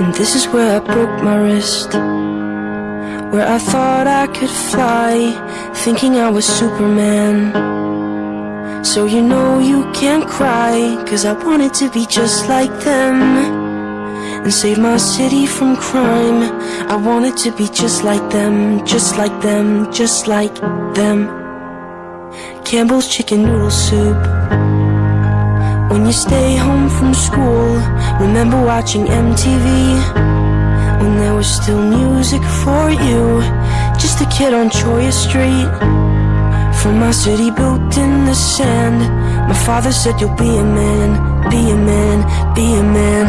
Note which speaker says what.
Speaker 1: And this is where I broke my wrist. Where I thought I could fly, thinking I was Superman. So you know you can't cry, cause I wanted to be just like them. And save my city from crime. I wanted to be just like them, just like them, just like them. Campbell's chicken noodle soup. When you stay home from school, remember watching MTV? When there was still music for you, just a kid on Choya Street. From my city built in the sand, my father said you'll be a man, be a man, be a man.